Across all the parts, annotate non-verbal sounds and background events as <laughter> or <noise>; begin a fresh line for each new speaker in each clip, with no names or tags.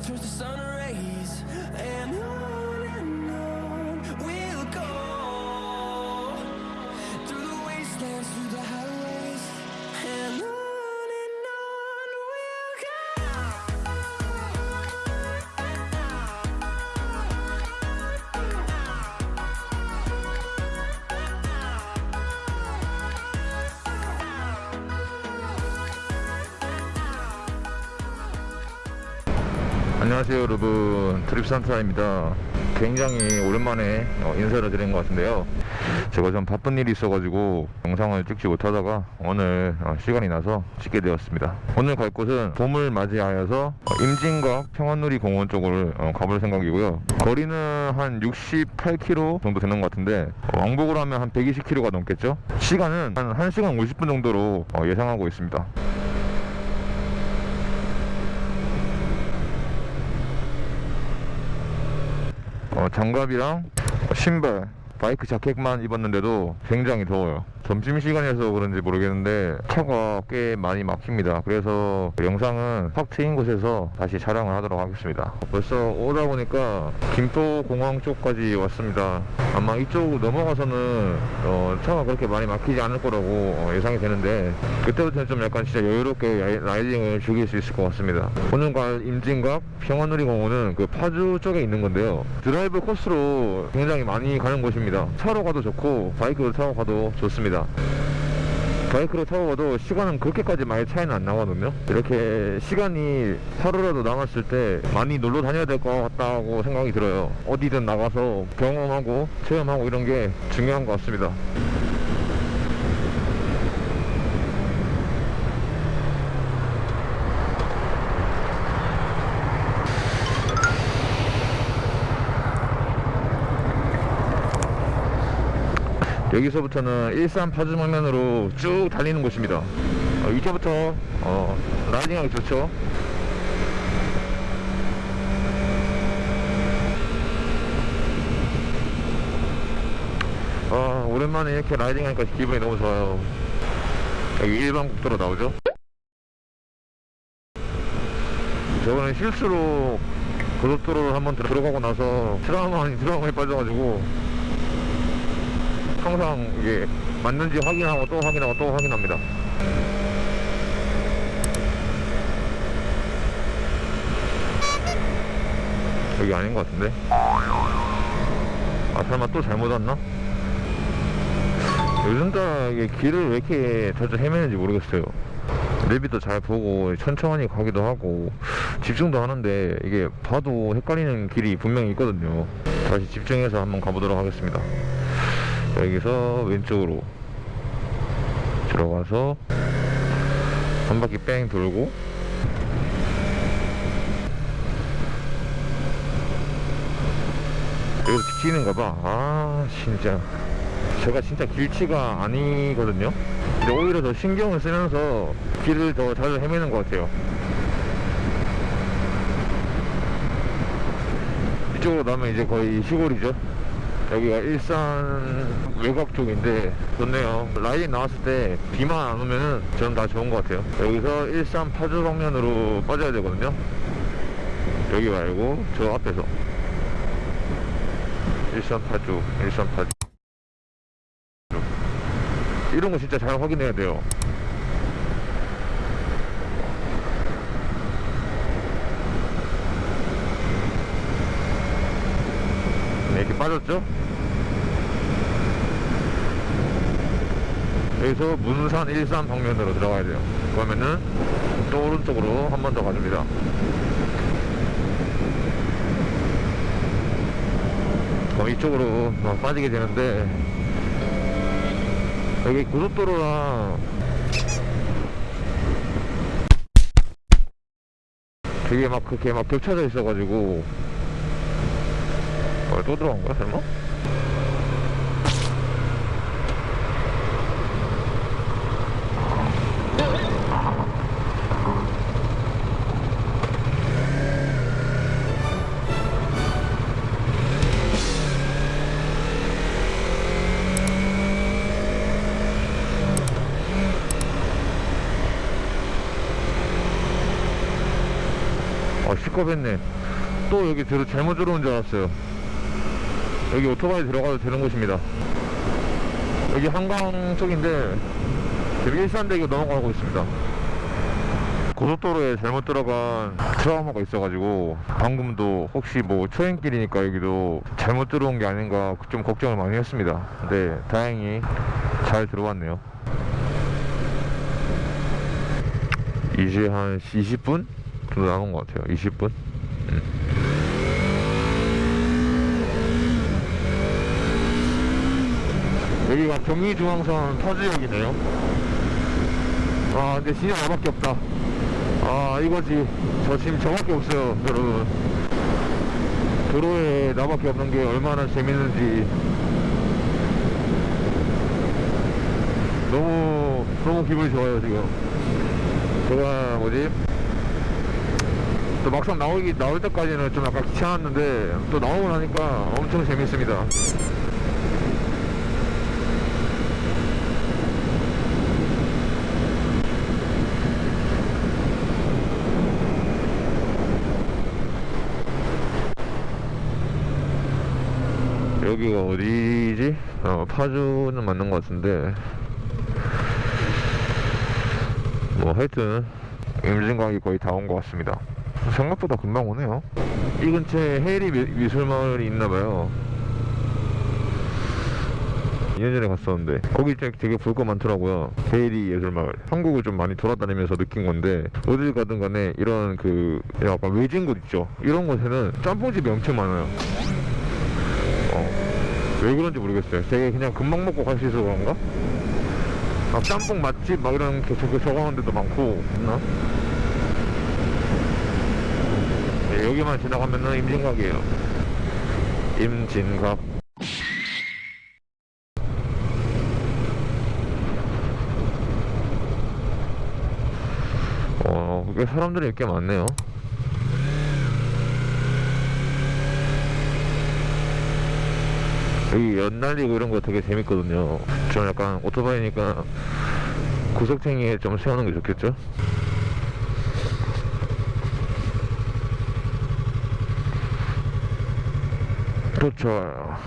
Through the sun rays and
안녕하세요 여러분. 드립산타입니다. 굉장히 오랜만에 어, 인사를 드린 것 같은데요. 제가 좀 바쁜 일이 있어가지고 영상을 찍지 못하다가 오늘 어, 시간이 나서 찍게 되었습니다. 오늘 갈 곳은 봄을 맞이하여서 어, 임진각 평안누리 공원 쪽을 어, 가볼 생각이고요. 거리는 한 68km 정도 되는 것 같은데 어, 왕복으로 하면 한 120km가 넘겠죠? 시간은 한 1시간 50분 정도로 어, 예상하고 있습니다 장갑이랑 신발 바이크 자켓만 입었는데도 굉장히 더워요 점심시간이어서 그런지 모르겠는데 차가 꽤 많이 막힙니다. 그래서 영상은 확 트인 곳에서 다시 촬영을 하도록 하겠습니다. 벌써 오다 보니까 김포공항 쪽까지 왔습니다. 아마 이쪽 넘어가서는 어, 차가 그렇게 많이 막히지 않을 거라고 어, 예상이 되는데 그때부터는 좀 약간 진짜 여유롭게 라이딩을 즐길 수 있을 것 같습니다. 오늘 갈 임진각 평안누리공원은 그 파주 쪽에 있는 건데요. 드라이브 코스로 굉장히 많이 가는 곳입니다. 차로 가도 좋고 바이크로 타고 가도 좋습니다 바이크로 타고 가도 시간은 그렇게까지 많이 차이는 안 나거든요. 이렇게 시간이 하루라도 남았을 때 많이 놀러 다녀야 될 것 같다고 생각이 들어요. 어디든 나가서 경험하고 체험하고 이런 게 중요한 것 같습니다 여기서부터는 일산 파주 방면으로 쭉 달리는 곳입니다. 어, 이제부터 어, 라이딩하기 좋죠? 아 오랜만에 이렇게 라이딩하니까 기분이 너무 좋아요. 여기 일반 국도로 나오죠? 저번에 실수로 고속도로를 한번 들어가고 나서 트라우마 아닌 <laughs> 트라우마에 빠져가지고 항상 이게 맞는지 확인하고 또 확인하고 또 확인합니다. 여기 아닌 것 같은데? 아 설마 또 잘못 왔나? 요즘 따라 이게 길을 왜 이렇게 자주 헤매는지 모르겠어요. 내비도 잘 보고 천천히 가기도 하고 집중도 하는데 이게 봐도 헷갈리는 길이 분명히 있거든요. 다시 집중해서 한번 가보도록 하겠습니다. 여기서 왼쪽으로 들어가서 한 바퀴 뺑 돌고. 여기서 지키는가 봐아 진짜. 제가 진짜 길치가 아니거든요. 근데 오히려 더 신경을 쓰면서 길을 더 자주 헤매는 것 같아요. 이쪽으로 나면 이제 거의 시골이죠 여기가 일산 외곽 쪽인데 좋네요. 라이딩 나왔을 때 비만 안 오면은 저는 다 좋은 것 같아요. 여기서 일산 파주 방면으로 빠져야 되거든요. 여기 말고 저 앞에서. 일산 파주 일산 파주. 이런 거 진짜 잘 확인해야 돼요 이렇게 빠졌죠? 여기서 문산 일산 방면으로 들어가야 돼요 그러면은 또 오른쪽으로 한 번 더 가줍니다 그럼 이쪽으로 막 빠지게 되는데 여기 고속도로랑 되게 막 그렇게 막 겹쳐져 있어가지고 어, 또 들어간 거야 설마? 아 픽업했네 또 여기 들어, 잘못 들어온 줄 알았어요 여기 오토바이 들어가도 되는 곳입니다. 여기 한강 쪽인데 지금 일산대교 넘어가고 있습니다. 고속도로에 잘못 들어간 트라우마가 있어가지고 방금도 혹시 뭐 초행길이니까 여기도 잘못 들어온 게 아닌가 좀 걱정을 많이 했습니다. 근데 다행히 잘 들어왔네요. 이제 한 20분 정도 남은 것 같아요. 20분 여기가 경의중앙선 터지역이네요. 아 근데 진짜 나밖에 없다. 아 이거지. 저 지금 저밖에 없어요 여러분. 도로에 나밖에 없는 게 얼마나 재밌는지. 너무 너무 기분이 좋아요 지금. 제가 뭐지? 또 막상 나오기 나올 때까지는 좀 약간 귀찮았는데 또 나오고 나니까 엄청 재밌습니다 여기가 어디지? 어, 파주는 맞는 것 같은데. 뭐 하여튼 임진각이 거의 다 온 것 같습니다. 생각보다 금방 오네요. 이 근처에 해리 미, 미술마을이 있나봐요. 2년 전에 갔었는데. 거기 되게, 볼 거 많더라고요. 헤이리 예술마을. 한국을 좀 많이 돌아다니면서 느낀 건데 어딜 가든 간에 이런 그 약간 외진 곳 있죠? 이런 곳에는 짬뽕집이 엄청 많아요. 어, 왜 그런지 모르겠어요 되게 그냥 금방 먹고 갈 수 있어서 그런가? 아, 짬뽕 맛집 막 이런 게 저거 적어놓은 데도 많고 있나? 네, 여기만 지나가면은 임진각이에요 임진각 어, 꽤 사람들이 꽤 많네요 여기 연날리고 이런 거 되게 재밌거든요. 저는 약간 오토바이니까 구석탱이에 좀 세우는 게 좋겠죠? 도착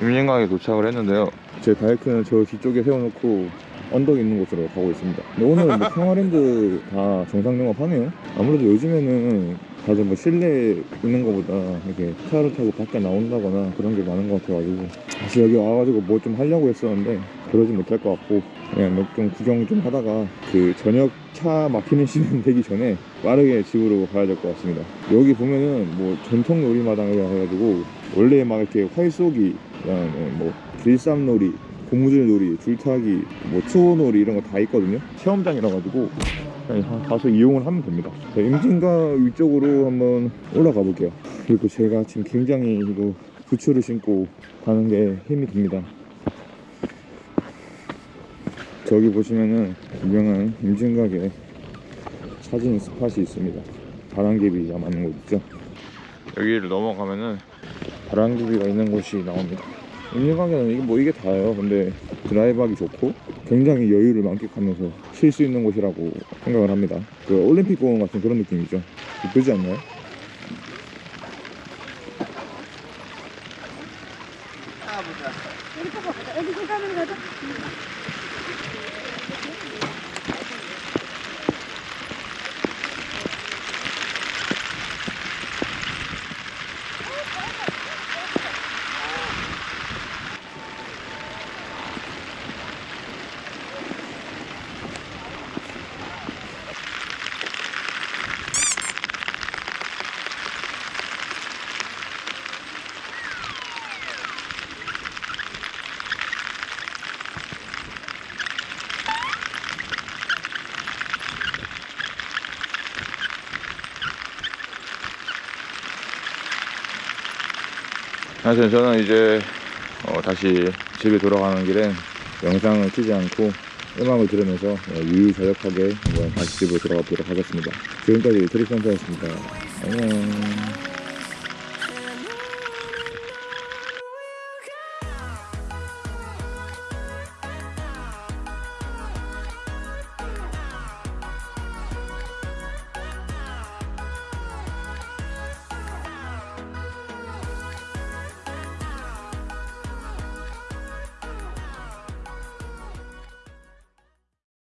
임진강에 도착을 했는데요. 제 바이크는 저 뒤쪽에 세워놓고 언덕 있는 곳으로 가고 있습니다. 근데 오늘은 뭐 <laughs> 평화랜드 다 정상 영업하네요. 아무래도 요즘에는 다들 뭐 실내에 있는 것보다 이렇게 차를 타고 밖에 나온다거나 그런 게 많은 것 같아가지고. 사실 여기 와가지고 뭐 좀 하려고 했었는데 그러지 못할 것 같고 그냥 뭐좀 구경 좀 하다가 그 저녁 차 막히는 시간 되기 전에 빠르게 집으로 가야 될 것 같습니다. 여기 보면은 뭐 전통 놀이마당이라 해가지고 원래 막 이렇게 활쏘기 그다음에 뭐 길쌈놀이 고무줄 놀이, 줄타기, 뭐 투어 놀이 이런 거 다 있거든요. 체험장이라 가지고 그냥 가서 이용을 하면 됩니다. 자, 임진가 위쪽으로 한번 올라가 볼게요. 그리고 제가 지금 굉장히 이거 부츠를 신고 가는 게 힘이 듭니다. 저기 보시면은 유명한 임진각에 사진 스팟이 있습니다. 바람개비 많은 곳 있죠? 여기를 넘어가면은 바람개비가 있는 곳이 나옵니다 임진각에는 이게 뭐 이게 다예요. 근데 드라이브하기 좋고 굉장히 여유를 만끽하면서 쉴 수 있는 곳이라고 생각을 합니다. 그 올림픽 공원 같은 그런 느낌이죠. 이쁘지 않나요? 하여튼 저는 이제 어, 다시 집에 돌아가는 길에 영상을 키지 않고 음악을 들으면서 어, 유유자적하게 다시 집으로 돌아가 보도록 하겠습니다. 지금까지 트리센터였습니다. 안녕.